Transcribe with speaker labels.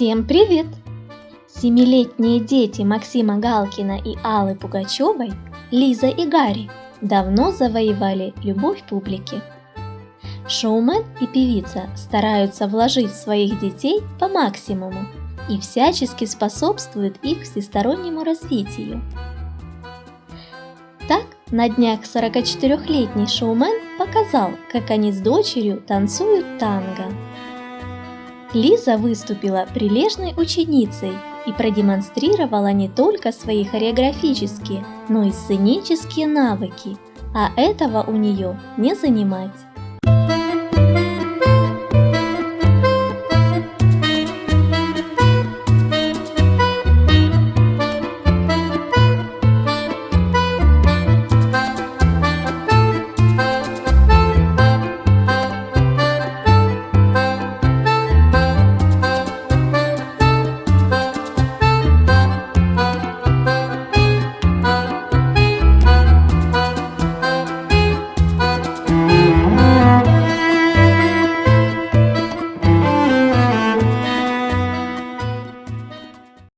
Speaker 1: Всем привет! Семилетние дети Максима Галкина и Аллы Пугачевой, Лиза и Гарри, давно завоевали любовь публики. Шоумен и певица стараются вложить в своих детей по максимуму и всячески способствуют их всестороннему развитию. Так, на днях 44-летний шоумен показал, как они с дочерью танцуют танго. Лиза выступила прилежной ученицей и продемонстрировала не только свои хореографические, но и сценические навыки, а этого у нее не занимать.